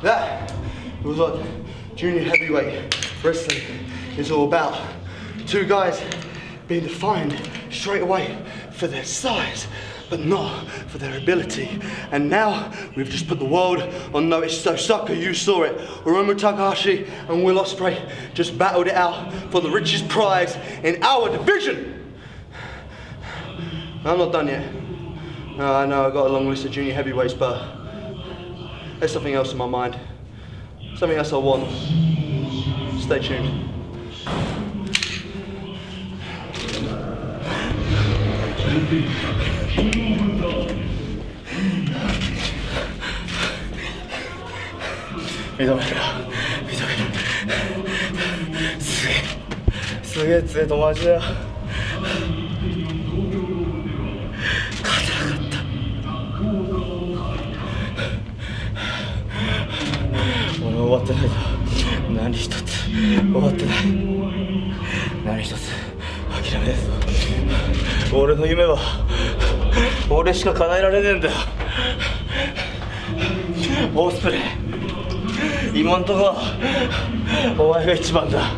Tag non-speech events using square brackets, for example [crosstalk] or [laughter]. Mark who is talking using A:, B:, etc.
A: That was what junior heavyweight wrestling is all about. Two guys being defined straight away for their size, but not for their ability. And now we've just put the world on notice. So sucker, you saw it. Hiromu Takahashi and Will Ospreay just battled it out for the richest prize in our division. I'm not done yet. I know I've got a long list of junior heavyweights, but there's something else in my mind. Something else I want. Stay tuned. 見とけよ見とけよすげえすげえ強え友達だよ [laughs] 終わってない。ぞ何一つ。終わってない。何一つ。諦めないぞ俺の夢は俺しか叶えられねえんだよ。オースプレイ。今んとこお前が一番だ。